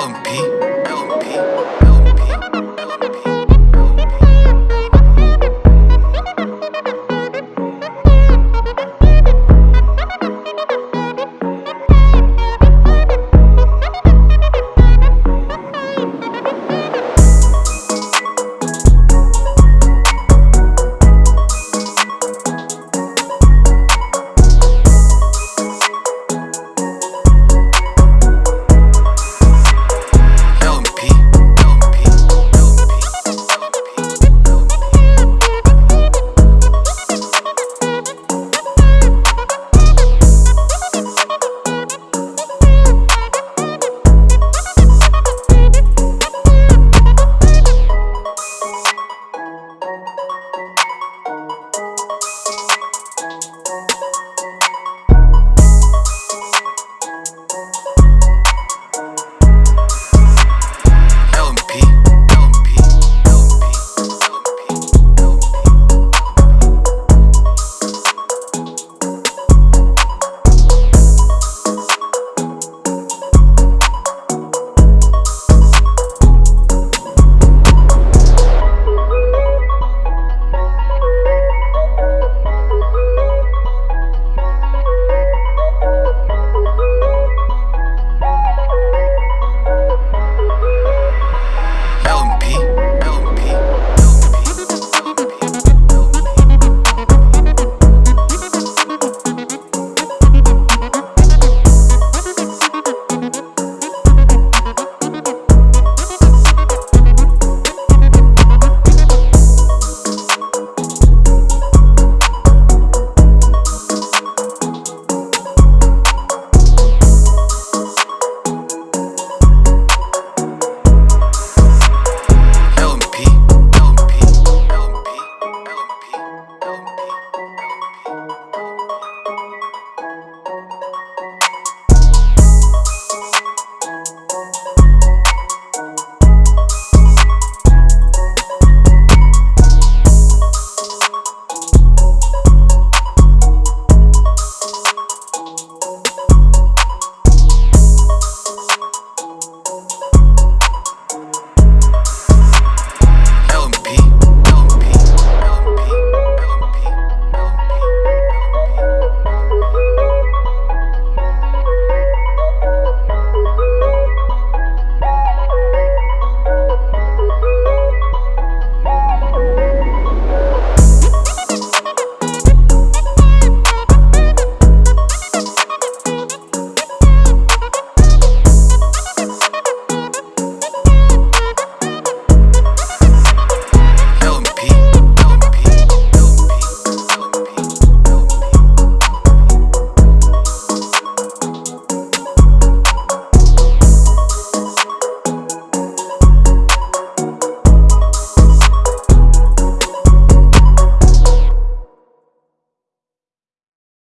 LMP, LMP, LMP.